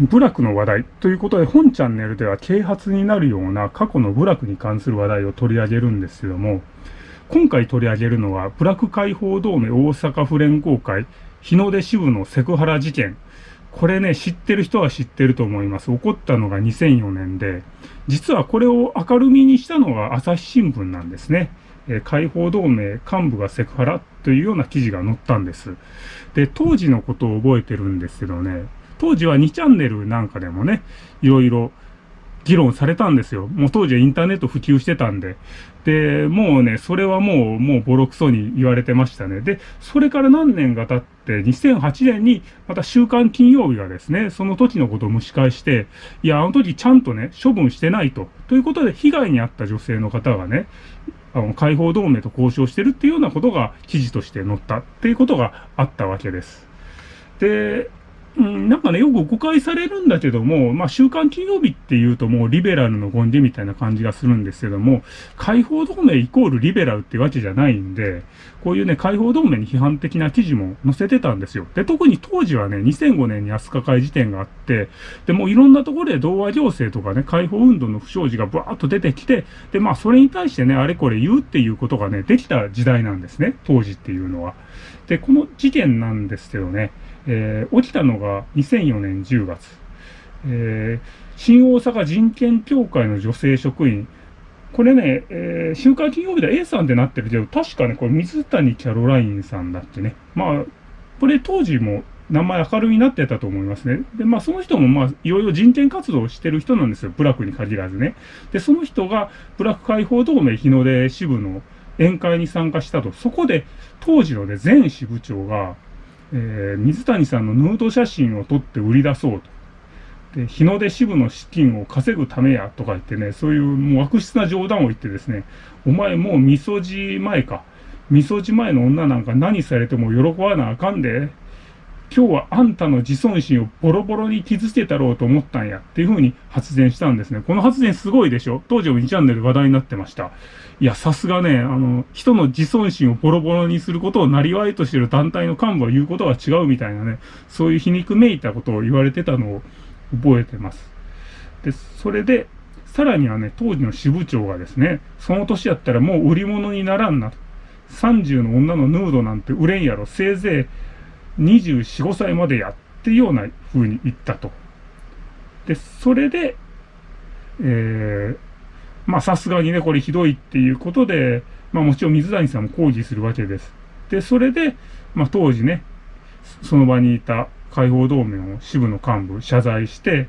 部落の話題ということで、本チャンネルでは啓発になるような過去の部落に関する話題を取り上げるんですけども、今回取り上げるのは、部落解放同盟大阪府連合会日の出支部のセクハラ事件。これね、知ってる人は知ってると思います。起こったのが2004年で、実はこれを明るみにしたのが朝日新聞なんですね。え解放同盟幹部がセクハラというような記事が載ったんです。で、当時のことを覚えてるんですけどね、当時は2チャンネルなんかでもね、いろいろ議論されたんですよ。もう当時はインターネット普及してたんで。で、もうね、それはもう、もうボロクソに言われてましたね。で、それから何年が経って、2008年にまた週刊金曜日がですね、その時のことを蒸し返して、いや、あの時ちゃんとね、処分してないと。ということで、被害に遭った女性の方がね、あの、解放同盟と交渉してるっていうようなことが記事として載ったっていうことがあったわけです。で、うん、なんかね、よく誤解されるんだけども、まあ、週刊金曜日っていうともうリベラルの権利みたいな感じがするんですけども、解放同盟イコールリベラルってわけじゃないんで、こういうね、解放同盟に批判的な記事も載せてたんですよ。で、特に当時はね、2005年に飛鳥会事件があって、で、もういろんなところで童話行政とかね、解放運動の不祥事がブワーッと出てきて、で、まあ、それに対してね、あれこれ言うっていうことがね、できた時代なんですね、当時っていうのは。で、この事件なんですけどね、えー、起きたのが2004年10月。えー、新大阪人権協会の女性職員。これね、えー、週刊金曜日で A さんってなってるけど、確かね、これ水谷キャロラインさんだってね。まあ、これ当時も名前明るみになってたと思いますね。で、まあその人もまあいろいろ人権活動をしてる人なんですよ。ブラックに限らずね。で、その人がブラック解放同盟日の出支部の宴会に参加したと。そこで当時のね、前支部長が、えー、水谷さんのヌード写真を撮って売り出そうと。で、日の出支部の資金を稼ぐためやとか言ってね、そういうもう悪質な冗談を言ってですね、お前もうみそじ前か。みそじ前の女なんか何されても喜ばなあかんで。今日はあんたの自尊心をボロボロに傷つけたろうと思ったんやっていう風に発言したんですね。この発言すごいでしょ？当時も2チャンネル話題になってました。いや、さすがね、あの、人の自尊心をボロボロにすることをなりわいとしている団体の幹部は言うことは違うみたいなね、そういう皮肉めいたことを言われてたのを覚えてます。で、それで、さらにはね、当時の支部長がですね、その年やったらもう売り物にならんなと。30の女のヌードなんて売れんやろ。せいぜい24、5歳までやってような風に言ったと。で、それで、えー、まあさすがにね、これひどいっていうことで、まあもちろん水谷さんも抗議するわけです。で、それで、まあ当時ね、その場にいた解放同盟の支部の幹部謝罪して、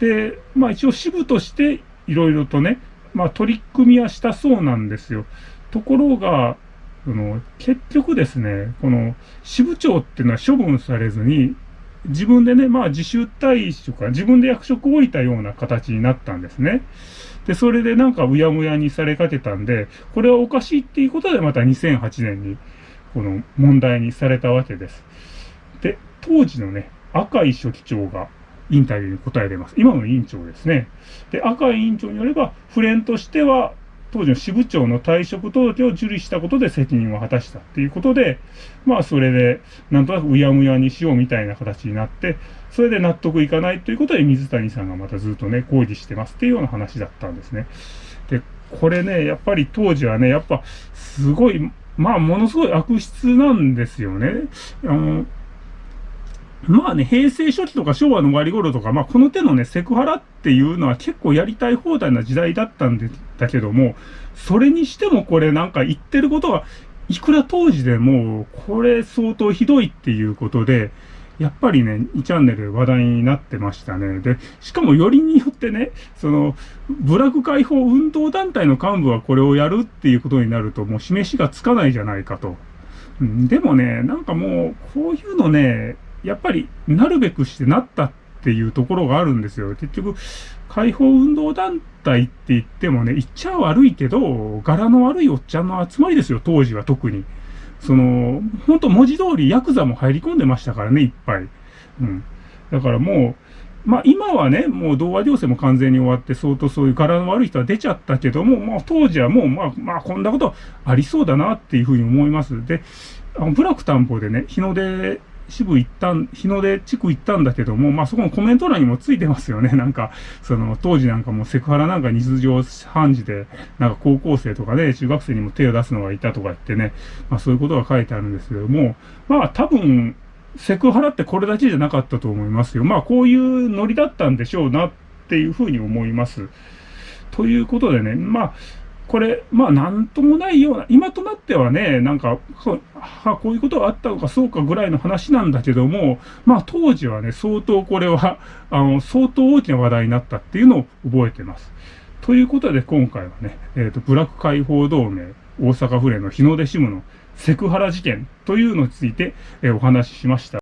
で、まあ一応支部としていろいろとね、まあ取り組みはしたそうなんですよ。ところが、その結局ですね、この支部長っていうのは処分されずに、自分でね、まあ自主退職か、自分で役職を置いたような形になったんですね。で、それでなんかうやむやにされかけたんで、これはおかしいっていうことでまた2008年にこの問題にされたわけです。で、当時のね、赤井書記長がインタビューに答えてます。今の委員長ですね。で、赤井委員長によれば、フレンとしては、当時の支部長の退職届を受理したことで責任を果たしたっていうことで、まあそれで、なんとなくうやむやにしようみたいな形になって、それで納得いかないということで水谷さんがまたずっとね、抗議してますっていうような話だったんですね。で、これね、やっぱり当時はね、やっぱすごい、まあものすごい悪質なんですよね。あの、まあね、平成初期とか昭和の終わり頃とか、まあこの手のね、セクハラっていうのは結構やりたい放題な時代だったんだけども、それにしてもこれなんか言ってることはいくら当時でも、これ相当ひどいっていうことで、やっぱりね、2チャンネル話題になってましたね。で、しかもよりによってね、その、部落解放運動団体の幹部はこれをやるっていうことになると、もう示しがつかないじゃないかと。うん、でもね、なんかもう、こういうのね、やっぱりなるべくしてなったっていうところがあるんですよ。結局、解放運動団体って言ってもね、言っちゃ悪いけど、柄の悪いおっちゃんの集まりですよ、当時は特に。その、本当文字通りヤクザも入り込んでましたからね、いっぱい。うん。だからもう、まあ今はね、もう童話行政も完全に終わって、相当そういう柄の悪い人は出ちゃったけども、まあ当時はもう、まあ、まあこんなことありそうだなっていうふうに思います。で、あの、ブラック担保でね、日の出支部行ったん、日の出地区行ったんだけども、まあそこのコメント欄にもついてますよね。なんか、その当時なんかもセクハラなんか日常判事で、なんか高校生とかね、中学生にも手を出すのがいたとか言ってね、まあそういうことが書いてあるんですけども、まあ多分、セクハラってこれだけじゃなかったと思いますよ。まあこういうノリだったんでしょうなっていうふうに思います。ということでね、まあ、これ、まあ、なんともないような、今となってはね、なんか、は、こういうことがあったのか、そうかぐらいの話なんだけども、まあ、当時はね、相当これは、あの、相当大きな話題になったっていうのを覚えてます。ということで、今回はね、えっ、ー、と、ブラック解放同盟、大阪府連の日の出支部のセクハラ事件というのについて、えー、お話ししました。